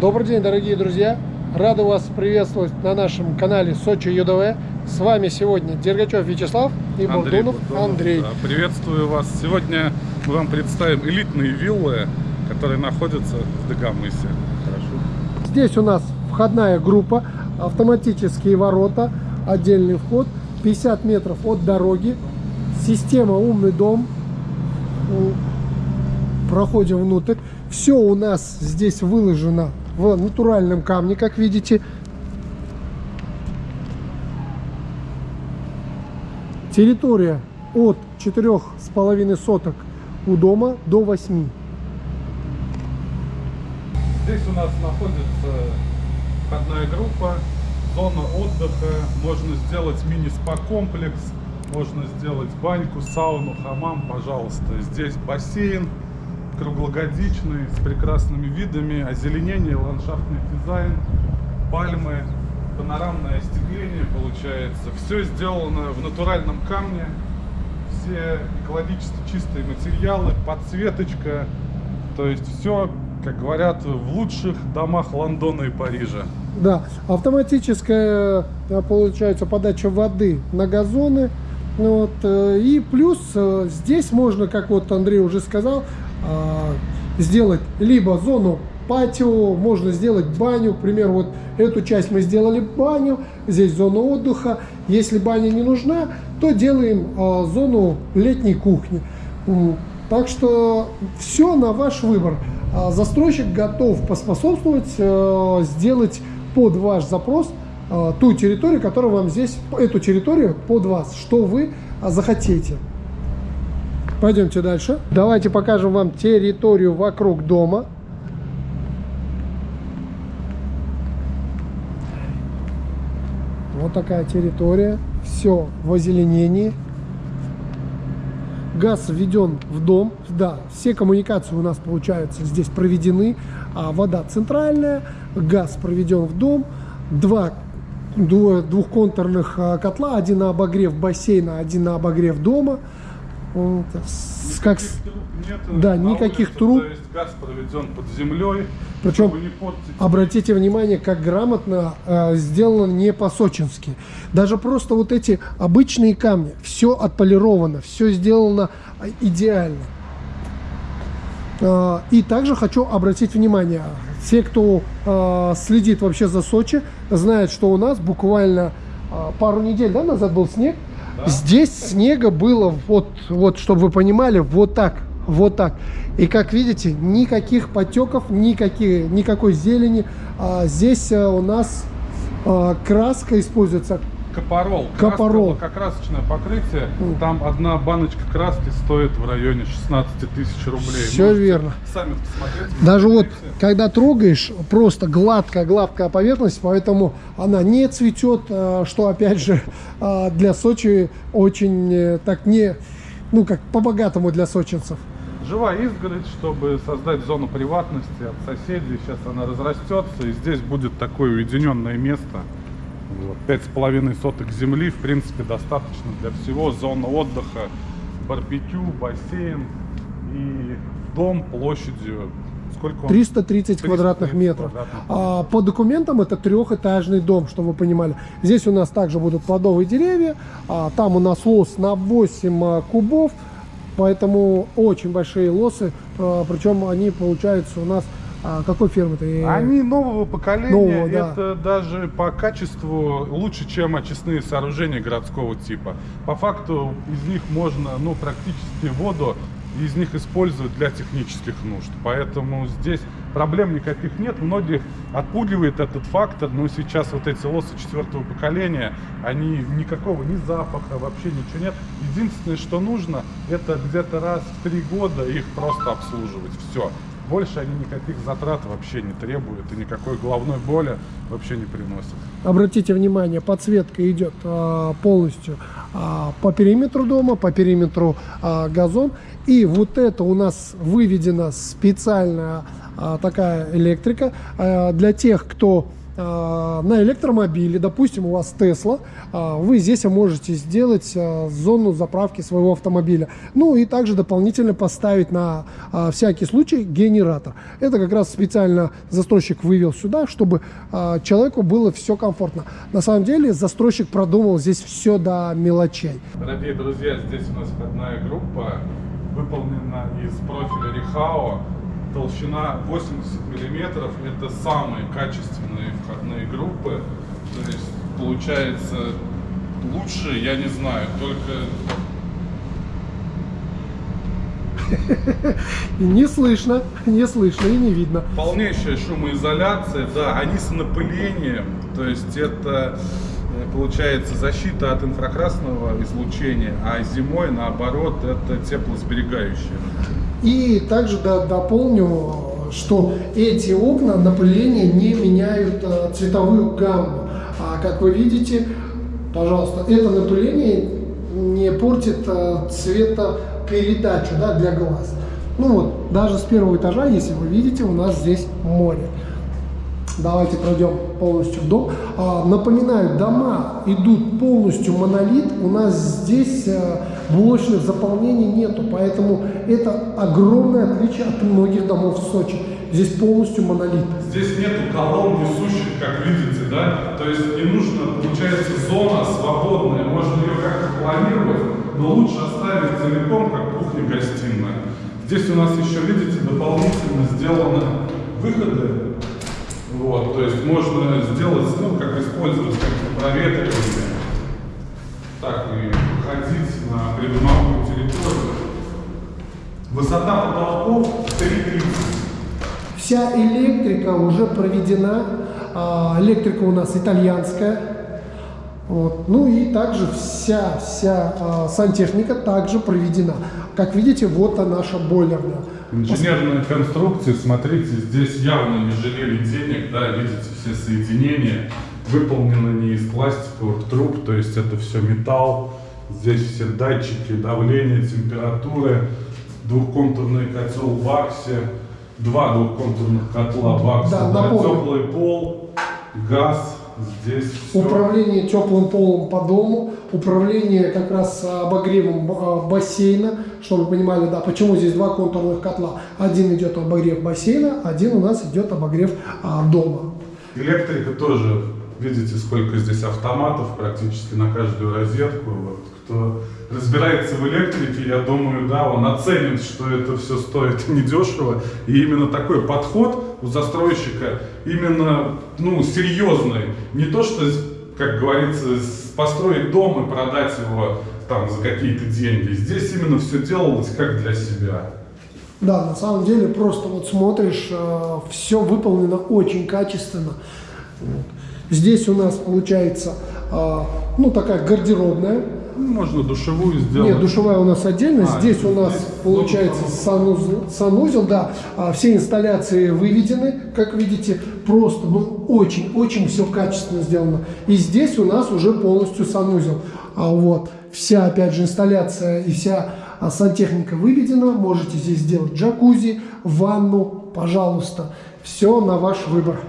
Добрый день, дорогие друзья! Рада вас приветствовать на нашем канале Сочи ЮДВ. С вами сегодня Дергачев Вячеслав и Андрей Бурдунов. Андрей. Да, Приветствую вас. Сегодня мы вам представим элитные виллы, которые находятся в Дагомысе. Хорошо. Здесь у нас входная группа, автоматические ворота, отдельный вход, 50 метров от дороги, система «Умный дом». Проходим внутрь. Все у нас здесь выложено в натуральном камне, как видите. Территория от 4,5 соток у дома до 8. Здесь у нас находится входная группа, зона отдыха. Можно сделать мини-спа-комплекс, можно сделать баньку, сауну, хамам, пожалуйста. Здесь бассейн круглогодичный, с прекрасными видами, озеленение, ландшафтный дизайн, пальмы, панорамное остекление получается. Все сделано в натуральном камне, все экологически чистые материалы, подсветочка, то есть все, как говорят, в лучших домах Лондона и Парижа. Да, автоматическая э, получается подача воды на газоны. Ну Вот, э, и плюс э, здесь можно, как вот Андрей уже сказал, сделать либо зону патио, можно сделать баню. К примеру, вот эту часть мы сделали баню, здесь зона отдыха. Если баня не нужна, то делаем а, зону летней кухни. Так что все на ваш выбор. А, Застройщик готов поспособствовать, э, сделать под ваш запрос э, ту территорию, которая вам здесь, эту территорию под вас, что вы а, захотите. Пойдемте дальше. Давайте покажем вам территорию вокруг дома. Вот такая территория. Все в озеленении. Газ введен в дом. Да, все коммуникации у нас, получается, здесь проведены. А вода центральная, газ проведен в дом. Два дву- двухконтурных а, котла. Один на обогрев бассейна, один на обогрев дома. С- как нет Да, никаких труб. То есть газ проведен под землей, Причем портить. Обратите внимание, как грамотно э, сделано не по-сочински. Даже просто вот эти обычные камни, все отполировано, все сделано э, идеально. Э, И также хочу обратить внимание, все, кто э, следит вообще за Сочи, знают, что у нас буквально э, пару недель да, назад был снег. Здесь снега было, вот, вот, чтобы вы понимали, вот так, вот так. И как видите, никаких потеков, никаких, никакой зелени. А здесь э, у нас э, краска используется. Капорол. Капорол. Краска, лакокрасочное покрытие. Мгм. Там одна баночка краски стоит в районе 16 тысяч рублей. Всё Можете верно. Сами посмотреть. Даже вот, когда трогаешь, просто гладкая-гладкая поверхность, поэтому она не цветет, э, что, опять же, э, для Сочи очень э, так не, ну, как по-богатому для сочинцев. Живая изгородь, чтобы создать зону приватности от соседей. Сейчас она разрастется, и здесь будет такое уединенное место. Пять с половиной соток земли, в принципе, достаточно для всего. Зона отдыха, барбекю, бассейн и дом площадью. Сколько он? 330 квадратных 330 метров. квадратных А, по документам это трехэтажный дом, чтобы вы понимали. Здесь у нас также будут плодовые деревья, а, там у нас лос на 8 а, кубов, поэтому очень большие лосы, а, причем они получаются у нас а, какой фирмы-то? И- Они нового поколения, Нового, да. это даже по качеству лучше, чем очистные сооружения городского типа. По факту из них можно, ну, практически воду из них использовать для технических нужд. Поэтому здесь проблем никаких нет. Многих отпугивает этот фактор, но сейчас вот эти лосы четвертого поколения, они никакого ни запаха, вообще ничего нет. Единственное, что нужно, это где-то раз в три года их просто обслуживать. Все. Больше они никаких затрат вообще не требуют и никакой головной боли вообще не приносят. Обратите внимание, подсветка идет а, полностью а, по периметру дома, по периметру а, газон. И вот это у нас выведена специальная а, такая электрика а, для тех, кто на электромобиле, допустим, у вас Тесла, а, вы здесь можете сделать а, зону заправки своего автомобиля. Ну и также дополнительно поставить на всякий случай генератор. Это как раз специально застройщик вывел сюда, чтобы человеку было все комфортно. На самом деле застройщик продумал здесь все до мелочей. Дорогие друзья, здесь у нас входная группа выполнена из профиля Рихао толщина 80 миллиметров это самые качественные входные группы то есть получается лучше я не знаю только и не слышно, не слышно и не видно. Полнейшая шумоизоляция, да, они с напылением, то есть это э, получается защита от инфракрасного излучения, а зимой наоборот это теплосберегающее. И также да, дополню, что эти окна напыления не меняют а, цветовую гамму. А как вы видите, пожалуйста, это напыление не портит а, цветопередачу да, для глаз. Ну вот, даже с первого этажа, если вы видите, у нас здесь море. Давайте пройдем полностью в дом. А, напоминаю, дома идут полностью монолит. У нас здесь а, блочных заполнений нету, поэтому это огромное отличие от многих домов в Сочи. Здесь полностью монолит. Здесь нету колонн несущих, как видите, да? То есть не нужно, получается, зона свободная, можно ее как-то планировать, но лучше оставить целиком, как кухня-гостиная. Здесь у нас еще, видите, дополнительно сделаны выходы вот, то есть можно сделать, ну, как использовать как проветривание, так и ходить на придомовую территорию. Высота потолков 3,30. Вся электрика уже проведена. А, электрика у нас итальянская. Вот. Ну и также вся, вся а, сантехника также проведена. Как видите, вот она наша бойлерная. Инженерные конструкции, смотрите, здесь явно не жалели денег, да, видите, все соединения выполнены не из пластиковых труб, то есть это все металл, здесь все датчики давления, температуры, двухконтурный котел в аксе, два двухконтурных котла в аксе, да, да, теплый пол, газ, Здесь Управление все. теплым полом по дому, управление как раз обогревом а, бассейна, чтобы вы понимали, да, почему здесь два контурных котла. Один идет обогрев бассейна, один у нас идет обогрев а, дома. Электрика тоже, видите, сколько здесь автоматов практически на каждую розетку. Вот, кто разбирается в электрике, я думаю, да, он оценит, что это все стоит недешево. И именно такой подход у застройщика, именно, ну, серьезный. Не то, что, как говорится, построить дом и продать его там за какие-то деньги. Здесь именно все делалось как для себя. Да, на самом деле просто вот смотришь, э, все выполнено очень качественно. Здесь у нас получается, э, ну такая гардеробная, можно душевую сделать. Нет, душевая у нас отдельно. А, здесь у нас здесь получается санузел, санузел, да. А все инсталляции выведены, как видите, просто, ну, очень-очень все качественно сделано. И здесь у нас уже полностью санузел. А вот вся, опять же, инсталляция и вся а, сантехника выведена. Можете здесь сделать джакузи, ванну, пожалуйста. Все на ваш выбор.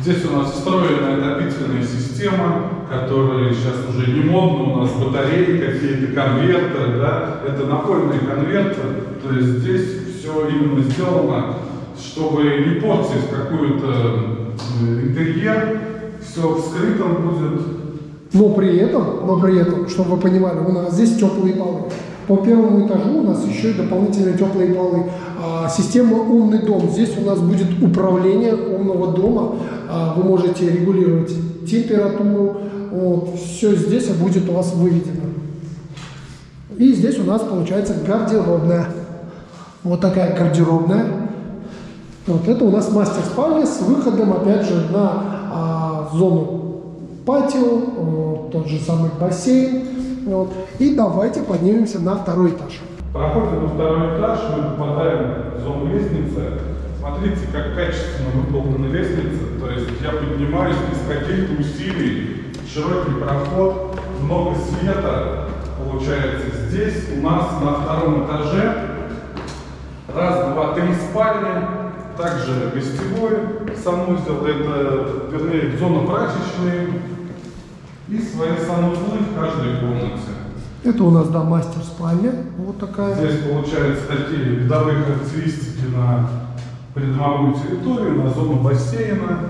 Здесь у нас встроенная отопительная система, которая сейчас уже не модна, у нас батареи, какие-то конвертеры, да, это напольные конвертеры, то есть здесь все именно сделано, чтобы не портить какой-то интерьер, все в скрытом будет. Но при этом, но при этом, чтобы вы понимали, у нас здесь теплые полы. По первому этажу у нас еще и дополнительные теплые полы. А, система «Умный дом». Здесь у нас будет управление умного дома. А, вы можете регулировать температуру. Вот, все здесь будет у вас выведено. И здесь у нас получается гардеробная. Вот такая гардеробная. Вот это у нас мастер спальня с выходом, опять же, на а, зону патио, тот же самый бассейн. Вот. И давайте поднимемся на второй этаж. Проходим на второй этаж, мы попадаем в зону лестницы. Смотрите, как качественно выполнена лестница. То есть я поднимаюсь без каких-то усилий. Широкий проход, много света. Получается, здесь у нас на втором этаже раз, два, три спальни. Также гостевой санузел, это, вернее, зона прачечной и свои санузлы в каждой комнате. Это у нас, да, мастер спальня. Вот такая. Здесь получаются такие видовые характеристики на придомовую территорию, на зону бассейна.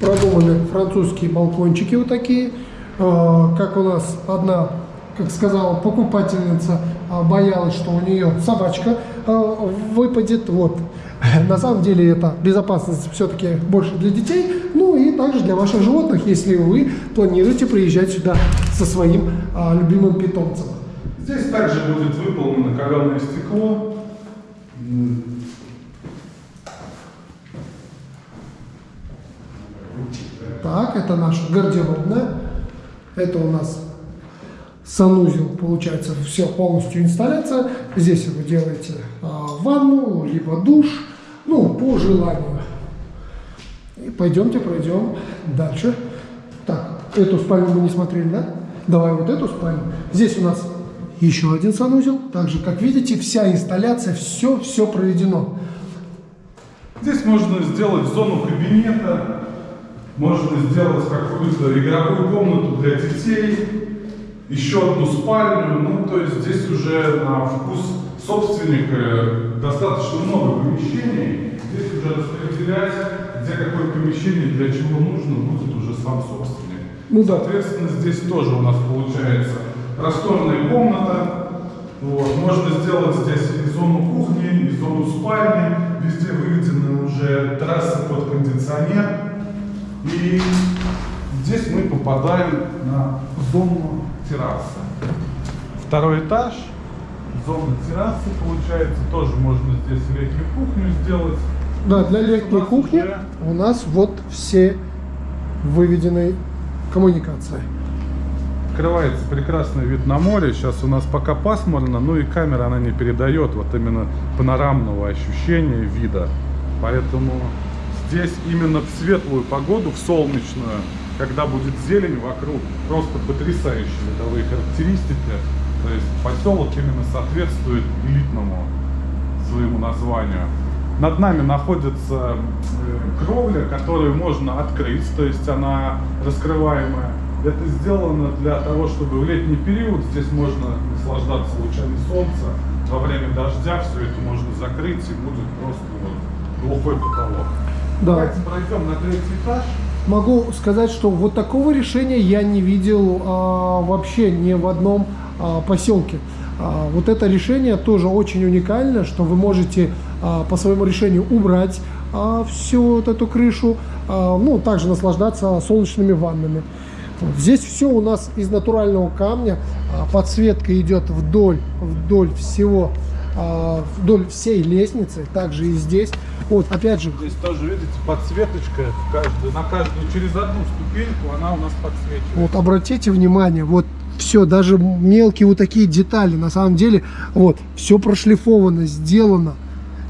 Продуманы французские балкончики вот такие. А, Как у нас одна, как сказала покупательница, а, боялась, что у нее собачка а, выпадет. Вот. На самом деле это безопасность все-таки больше для детей, ну и также для ваших животных, если вы планируете приезжать сюда со своим а, любимым питомцем. Здесь также будет выполнено каленое стекло. Так, это наша гардеробная. Это у нас санузел, получается, все полностью инсталляция. Здесь вы делаете а, ванну, либо душ, ну, по желанию. И пойдемте, пройдем дальше. Так, эту спальню мы не смотрели, да? Давай вот эту спальню. Здесь у нас еще один санузел. Также, как видите, вся инсталляция, все-все проведено. Здесь можно сделать зону кабинета, можно сделать какую-то игровую комнату для детей, еще одну спальню. Ну, то есть здесь уже на вкус собственника достаточно много помещений. Здесь уже распределять, где какое помещение для чего нужно, будет уже сам собственник. Ну да. Соответственно, здесь тоже у нас получается просторная комната. Вот. Можно сделать здесь и зону кухни, и зону спальни. Везде выведены уже трассы под кондиционер. И здесь мы попадаем на зону террасы. Второй этаж, зона террасы получается. Тоже можно здесь летнюю кухню сделать. Да, для У летней нас кухни уже- у нас вот все выведенные коммуникации. Открывается прекрасный вид на море. Сейчас у нас пока пасмурно, ну и камера она не передает вот именно панорамного ощущения вида. Поэтому здесь именно в светлую погоду, в солнечную, когда будет зелень вокруг, просто потрясающие видовые характеристики. То есть поселок именно соответствует элитному своему названию. Над нами находится э, кровля, которую можно открыть, то есть она раскрываемая. Это сделано для того, чтобы в летний период здесь можно наслаждаться лучами солнца. Во время дождя все это можно закрыть и будет просто вот глухой потолок. Да. Давайте пройдем на третий этаж. Могу сказать, что вот такого решения я не видел а, вообще ни в одном а, поселке. А, вот это решение тоже очень уникально, что вы можете а, по своему решению убрать а, всю вот эту крышу, а, ну, также наслаждаться солнечными ваннами. Вот Здесь все у нас из натурального камня, а, подсветка идет вдоль, вдоль всего, а, вдоль всей лестницы, также и здесь. Вот, опять же, Здесь тоже, видите, подсветочка каждую, на каждую, через одну ступеньку она у нас подсвечивается. Вот обратите внимание, вот все, даже мелкие вот такие детали, на самом деле, вот, все прошлифовано, сделано.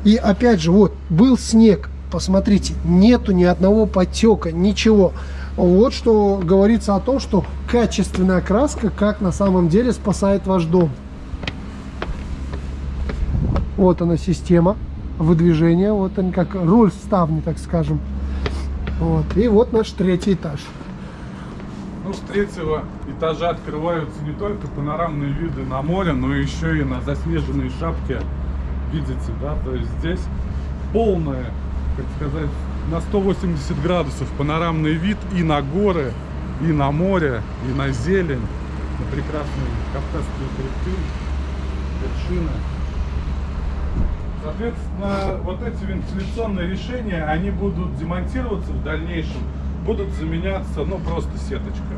И опять же, вот, был снег, посмотрите, нету ни одного потека, ничего. Вот что говорится о том, что качественная краска, как на самом деле спасает ваш дом. Вот она система выдвижения, вот он как руль ставни, так скажем. Вот. И вот наш третий этаж. Ну, с третьего этажа открываются не только панорамные виды на море, но еще и на заснеженные шапки. Видите, да? То есть здесь полное, как сказать, на 180 градусов панорамный вид и на горы, и на море, и на зелень, на прекрасные кавказские хребты, вершины. Соответственно, вот эти вентиляционные решения, они будут демонтироваться в дальнейшем, будут заменяться, ну, просто сеточка.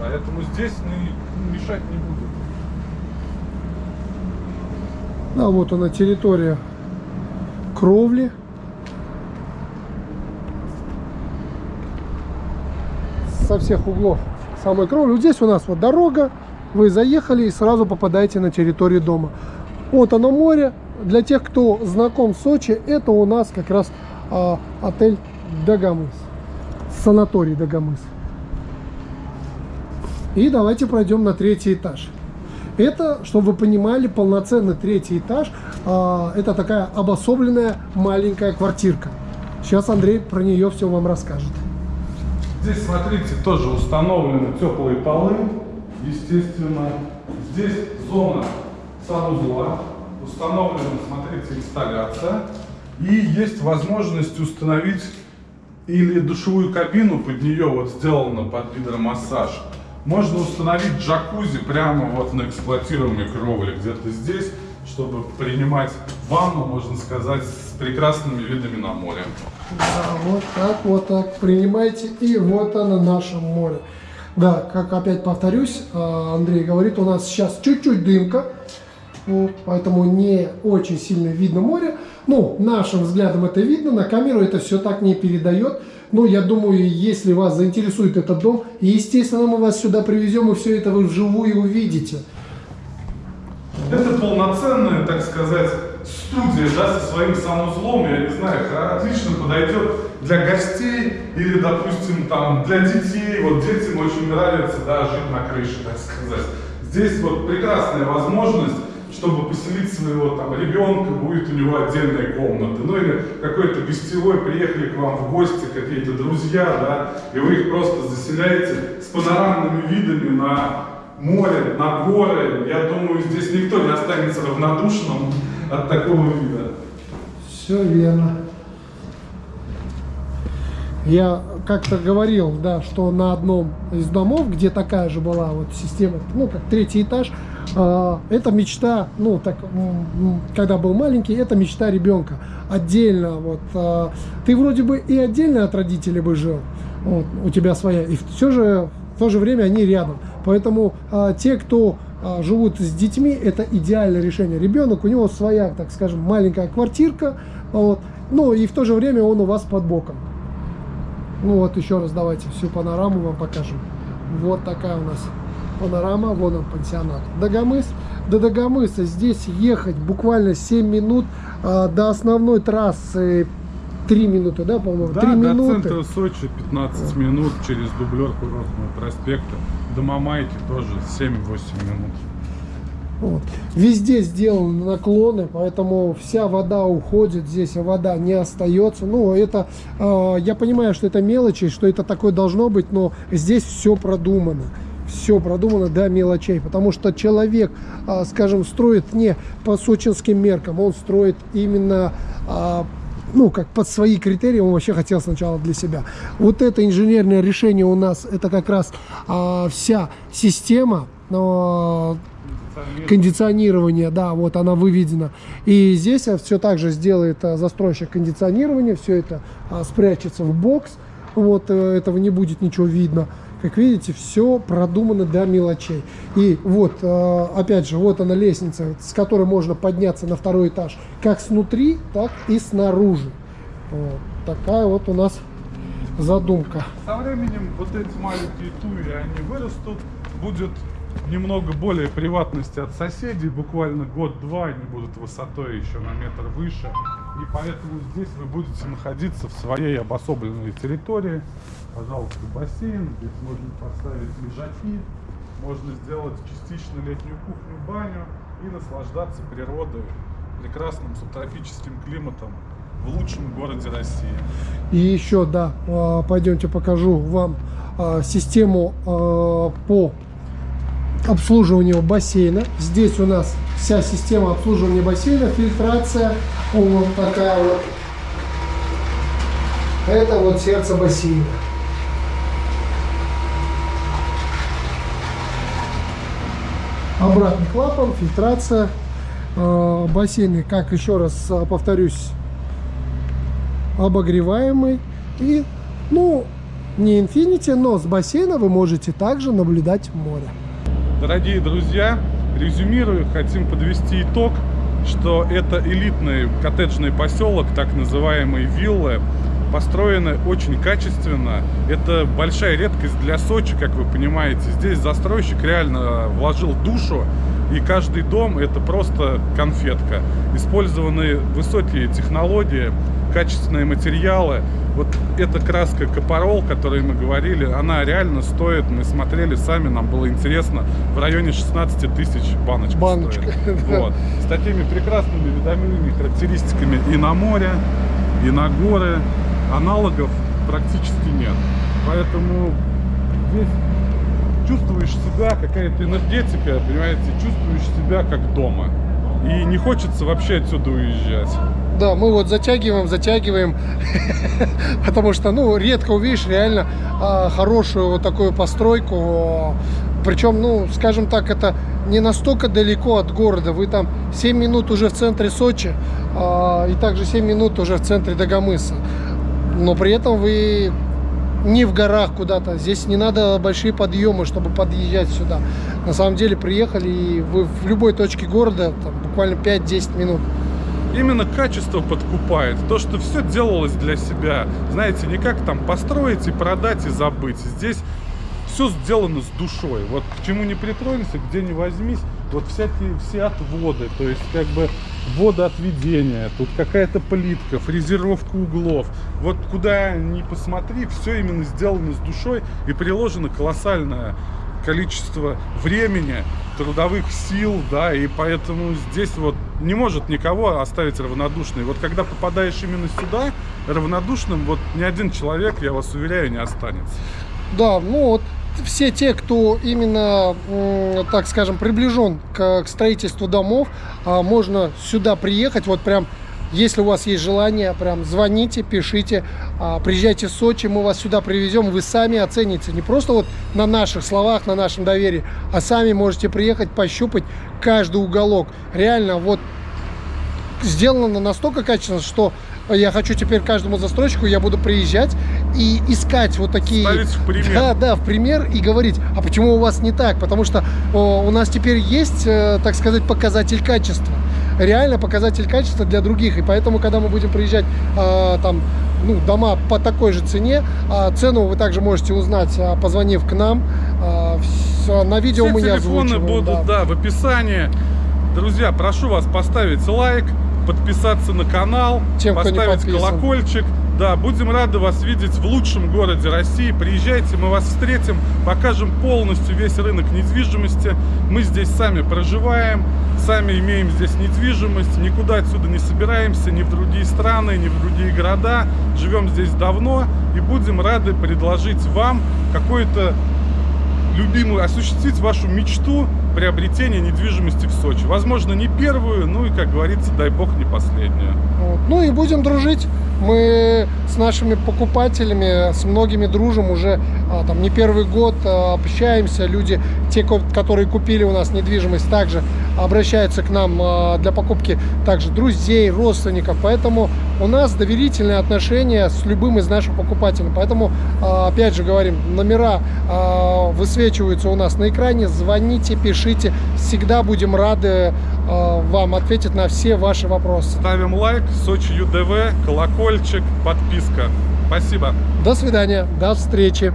Поэтому здесь ну, мешать не будут. А вот она территория кровли. Со всех углов самой кровли. Вот здесь у нас вот дорога. Вы заехали и сразу попадаете на территорию дома. Вот оно море. Для тех, кто знаком с Сочи, это у нас как раз а, отель Дагомыс. Санаторий Дагомыс. И давайте пройдем на третий этаж. Это, чтобы вы понимали, полноценный третий этаж. А, это такая обособленная маленькая квартирка. Сейчас Андрей про нее все вам расскажет. Здесь, смотрите, тоже установлены теплые полы, естественно. Здесь зона санузла, установлена, смотрите, инсталляция. И есть возможность установить или душевую кабину, под нее вот сделано под гидромассаж. Можно установить джакузи прямо вот на эксплуатируемой кровле, где-то здесь, чтобы принимать ванну, можно сказать, с прекрасными видами на море. Да, вот так, вот так принимайте, и вот оно наше море. Да, как опять повторюсь, а, Андрей говорит, у нас сейчас чуть-чуть дымка, поэтому не очень сильно видно море. Ну, нашим взглядом это видно, на камеру это все так не передает. Но я думаю, если вас заинтересует этот дом, естественно, мы вас сюда привезем, и все это вы вживую увидите. Это полноценная, так сказать, студия, да, со своим санузлом, я не знаю, отлично подойдет для гостей или, допустим, там, для детей. Вот детям очень нравится, да, жить на крыше, так сказать. Здесь вот прекрасная возможность чтобы поселить своего там ребенка, будет у него отдельная комната. Ну или какой-то гостевой, приехали к вам в гости какие-то друзья, да, и вы их просто заселяете с панорамными видами на море, на горы. Я думаю, здесь никто не останется равнодушным от такого вида. Все верно. Я как-то говорил, да, что на одном из домов, где такая же была вот система, ну, как третий этаж, э, это мечта, ну, так, когда был маленький, это мечта ребенка. Отдельно, вот, э, ты вроде бы и отдельно от родителей бы жил, вот, у тебя своя, и все же, в то же время они рядом. Поэтому э, те, кто живут с детьми, это идеальное решение. Ребенок, у него своя, так скажем, маленькая квартирка, вот, ну, и в то же время он у вас под боком. Ну вот еще раз давайте всю панораму вам покажем. Вот такая у нас панорама, вон он пансионат. Дагомыс. До Дагомыса здесь ехать буквально 7 минут, а, до основной трассы 3 минуты, да, по-моему? Да, 3 до минуты. центра Сочи 15 вот. минут через дублер Курортного проспекта. До Мамайки тоже 7-8 минут. Вот. Везде сделаны наклоны, поэтому вся вода уходит, здесь вода не остается. Ну, это, э, я понимаю, что это мелочи, что это такое должно быть, но здесь все продумано. Все продумано до мелочей, потому что человек, э, скажем, строит не по сочинским меркам, он строит именно э, ну, как под свои критерии он вообще хотел сначала для себя. Вот это инженерное решение у нас, это как раз а, вся система, но кондиционирование, да, вот она выведена. И здесь все так же сделает а, застройщик кондиционирование, все это а, спрячется в бокс, вот э, этого не будет ничего видно. Как видите, все продумано до мелочей. И вот, э, опять же, вот она лестница, с которой можно подняться на второй этаж, как снутри, так и снаружи. Вот. Такая вот у нас задумка. Со временем вот эти маленькие туи, они вырастут, будет немного более приватности от соседей, буквально год-два они будут высотой еще на метр выше. И поэтому здесь вы будете находиться в своей обособленной территории. Пожалуйста, бассейн, здесь можно поставить лежаки, можно сделать частично летнюю кухню, баню и наслаждаться природой, прекрасным субтропическим климатом в лучшем городе России. И еще, да, а, пойдемте покажу вам а, систему а, по обслуживанию бассейна. Здесь у нас вся система обслуживания бассейна, фильтрация, вот такая вот. Это вот сердце бассейна. Обратный клапан, фильтрация, э, бассейны, как еще раз э, повторюсь, обогреваемый. И, ну, не Infinity, но с бассейна вы можете также наблюдать море. Дорогие друзья, резюмирую, хотим подвести итог, что это элитный коттеджный поселок, так называемые виллы, построены очень качественно. Это большая редкость для Сочи, как вы понимаете. Здесь застройщик реально вложил душу и каждый дом это просто конфетка. Использованы высокие технологии, качественные материалы. Вот эта краска Капорол, о которой мы говорили, она реально стоит, мы смотрели сами, нам было интересно, в районе 16 тысяч баночка Баночка, стоит. Вот. С такими прекрасными видовыми характеристиками и на море, и на горы. Аналогов практически нет. Поэтому здесь чувствуешь себя, какая-то энергетика, понимаете, чувствуешь себя как дома. И не хочется вообще отсюда уезжать. Да, мы вот затягиваем, затягиваем, потому что, ну, редко увидишь реально а, хорошую вот такую постройку. Причем, ну, скажем так, это не настолько далеко от города. Вы там 7 минут уже в центре Сочи, а, и также 7 минут уже в центре Дагомыса. Но при этом вы не в горах куда-то. Здесь не надо большие подъемы, чтобы подъезжать сюда. На самом деле приехали, и вы в любой точке города, там, буквально 5-10 минут. Именно качество подкупает. То, что все делалось для себя. Знаете, не как там построить и продать и забыть. Здесь все сделано с душой. Вот к чему не притронься, где не возьмись, вот всякие все отводы, то есть как бы водоотведение, тут какая-то плитка, фрезеровка углов. Вот куда ни посмотри, все именно сделано с душой и приложено колоссальное количество времени, трудовых сил, да, и поэтому здесь вот не может никого оставить равнодушной. Вот когда попадаешь именно сюда, равнодушным, вот ни один человек, я вас уверяю, не останется. Да, ну вот все те, кто именно, так скажем, приближен к, к строительству домов, а, можно сюда приехать, вот прям, если у вас есть желание, прям звоните, пишите, а, приезжайте в Сочи, мы вас сюда привезем, вы сами оцените, не просто вот на наших словах, на нашем доверии, а сами можете приехать, пощупать каждый уголок. Реально, вот сделано настолько качественно, что я хочу теперь каждому застройщику, я буду приезжать и искать вот такие... Ставить в пример. Да, да, в пример и говорить, а почему у вас не так? Потому что о, у нас теперь есть, э, так сказать, показатель качества. Реально показатель качества для других. И поэтому, когда мы будем приезжать э, там, ну, дома по такой же цене, а цену вы также можете узнать, а, позвонив к нам. А, всё, на видео Все мы не телефоны будут, да. да, в описании. Друзья, прошу вас поставить лайк, подписаться на канал, Тем, поставить колокольчик. Да, будем рады вас видеть в лучшем городе России. Приезжайте, мы вас встретим, покажем полностью весь рынок недвижимости. Мы здесь сами проживаем, сами имеем здесь недвижимость, никуда отсюда не собираемся, ни в другие страны, ни в другие города. Живем здесь давно и будем рады предложить вам какой-то любимую, осуществить вашу мечту приобретения недвижимости в Сочи. Возможно, не первую, ну и, как говорится, дай бог, не последнюю. Вот. Ну и будем дружить. Мы с нашими покупателями, с многими дружим уже а, там не первый год, а, общаемся. Люди, те, ко- которые купили у нас недвижимость, также обращаются к нам а, для покупки также друзей, родственников. Поэтому у нас доверительные отношения с любым из наших покупателей. Поэтому, а, опять же говорим, номера а, высвечиваются у нас на экране. Звоните, пишите. Всегда будем рады вам ответить на все ваши вопросы. Ставим лайк, Сочи ЮДВ, колокольчик, подписка. Спасибо. До свидания, до встречи.